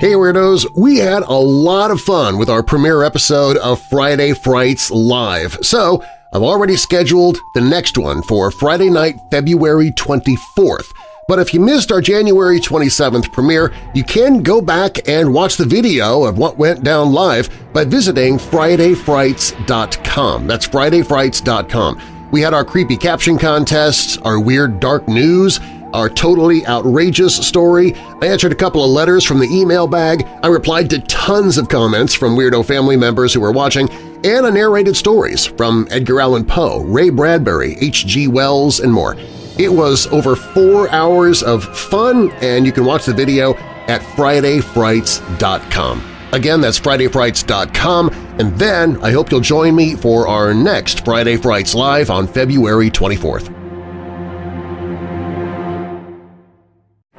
Hey Weirdos! We had a lot of fun with our premiere episode of Friday Frights Live, so I've already scheduled the next one for Friday night, February 24th. But if you missed our January 27th premiere, you can go back and watch the video of what went down live by visiting FridayFrights.com. That's FridayFrights.com. We had our creepy caption contests, our weird dark news, our totally outrageous story. I answered a couple of letters from the email bag. I replied to tons of comments from Weirdo family members who were watching, and I narrated stories from Edgar Allan Poe, Ray Bradbury, H.G. Wells, and more. It was over four hours of fun, and you can watch the video at FridayFrights.com. Again, that's FridayFrights.com, and then I hope you'll join me for our next Friday Frights Live on February 24th.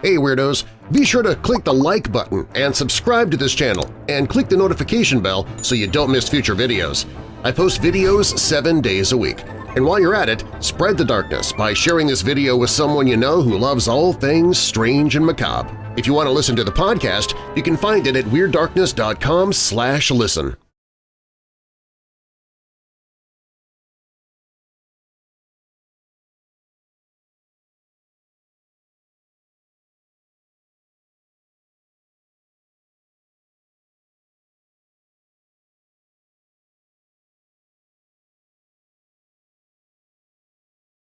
Hey Weirdos! Be sure to click the like button and subscribe to this channel and click the notification bell so you don't miss future videos. I post videos seven days a week. And while you're at it, spread the darkness by sharing this video with someone you know who loves all things strange and macabre. If you want to listen to the podcast, you can find it at WeirdDarkness.com listen.